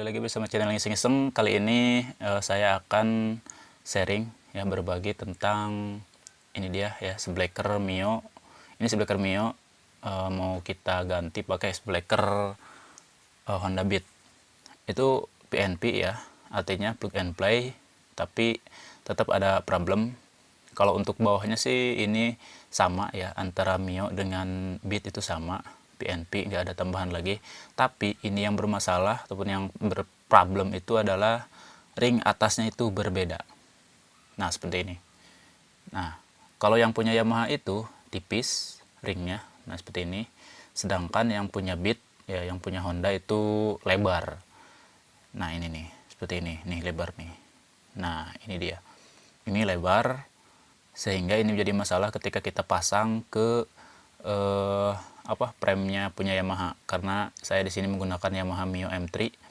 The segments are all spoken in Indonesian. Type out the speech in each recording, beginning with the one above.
lagi bersama channel Iseng-Iseng. Kali ini uh, saya akan sharing ya berbagi tentang ini dia ya sebleker Mio. Ini sebleker Mio uh, mau kita ganti pakai sebleker uh, Honda Beat. Itu PNP ya, artinya plug and play, tapi tetap ada problem. Kalau untuk bawahnya sih ini sama ya antara Mio dengan Beat itu sama PNP nggak ada tambahan lagi. Tapi ini yang bermasalah ataupun yang berproblem itu adalah ring atasnya itu berbeda. Nah seperti ini. Nah kalau yang punya Yamaha itu tipis ringnya nah seperti ini. Sedangkan yang punya Beat ya yang punya Honda itu lebar. Nah ini nih seperti ini. Nih lebar nih. Nah ini dia. Ini lebar sehingga ini menjadi masalah ketika kita pasang ke eh, apa premnya punya Yamaha. Karena saya di sini menggunakan Yamaha Mio M3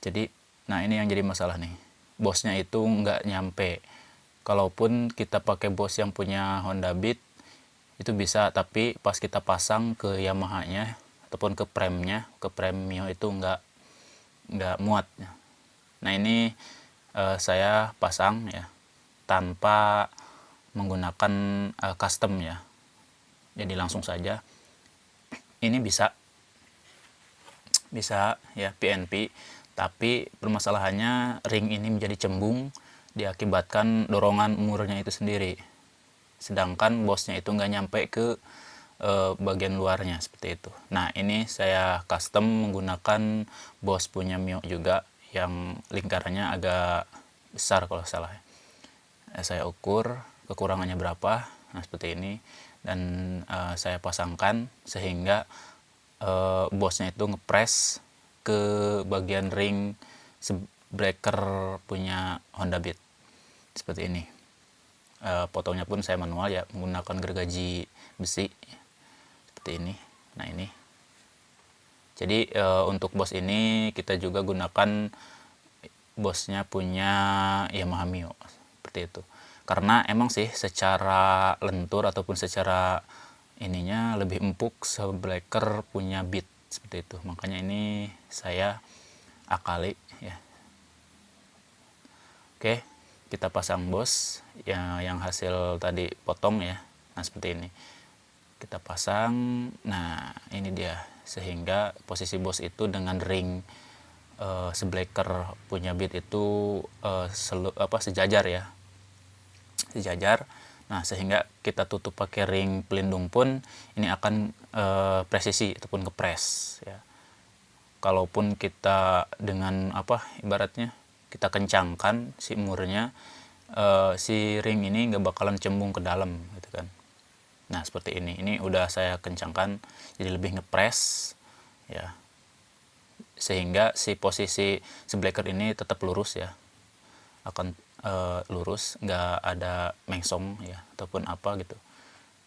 jadi nah ini yang jadi masalah nih. Bosnya itu nggak nyampe. Kalaupun kita pakai bos yang punya Honda Beat itu bisa. Tapi pas kita pasang ke Yamaha nya ataupun ke premnya ke prem Mio itu nggak nggak muat. Nah ini uh, saya pasang ya tanpa menggunakan uh, custom ya. Jadi langsung saja ini bisa bisa ya PNP tapi permasalahannya ring ini menjadi cembung diakibatkan dorongan umurnya itu sendiri. Sedangkan bosnya itu nggak nyampe ke e, bagian luarnya seperti itu. Nah ini saya custom menggunakan bos punya Mio juga yang lingkarannya agak besar kalau salah ya, saya ukur kekurangannya berapa nah seperti ini. Dan uh, saya pasangkan sehingga uh, bosnya itu ngepres ke bagian ring breaker punya Honda Beat. Seperti ini. Uh, potongnya pun saya manual ya menggunakan gergaji besi. Seperti ini. Nah ini. Jadi uh, untuk bos ini kita juga gunakan bosnya punya Yamaha Mio. Seperti itu karena emang sih secara lentur ataupun secara ininya lebih empuk sebleker punya beat seperti itu. Makanya ini saya akali ya. Oke kita pasang bos ya yang hasil tadi potong ya. Nah seperti ini. Kita pasang. Nah ini dia. Sehingga posisi bos itu dengan ring uh, punya beat itu uh, selu, apa sejajar ya sejajar. Nah sehingga kita tutup pakai ring pelindung pun ini akan e, presisi ataupun kepres ya. Kalaupun kita dengan apa ibaratnya kita kencangkan si murnya e, si ring ini nggak bakalan cembung ke dalam gitu kan. Nah seperti ini. Ini udah saya kencangkan jadi lebih ngepres ya. Sehingga si posisi sebleker ini tetap lurus ya akan uh, lurus nggak ada mengsong ya ataupun apa gitu.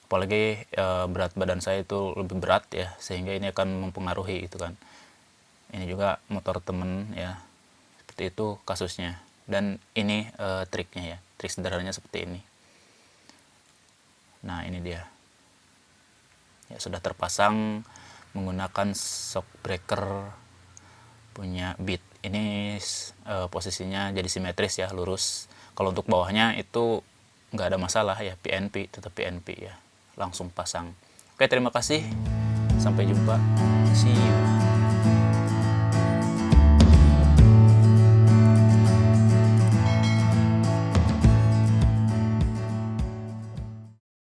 Apalagi uh, berat badan saya itu lebih berat ya sehingga ini akan mempengaruhi itu kan. Ini juga motor temen ya seperti itu kasusnya. Dan ini uh, triknya ya trik sederhananya seperti ini. Nah ini dia. Ya sudah terpasang menggunakan shock breaker punya beat ini uh, posisinya jadi simetris ya lurus. Kalau untuk bawahnya itu nggak ada masalah ya PNP tetap PNP ya langsung pasang. Oke terima kasih. Sampai jumpa. See you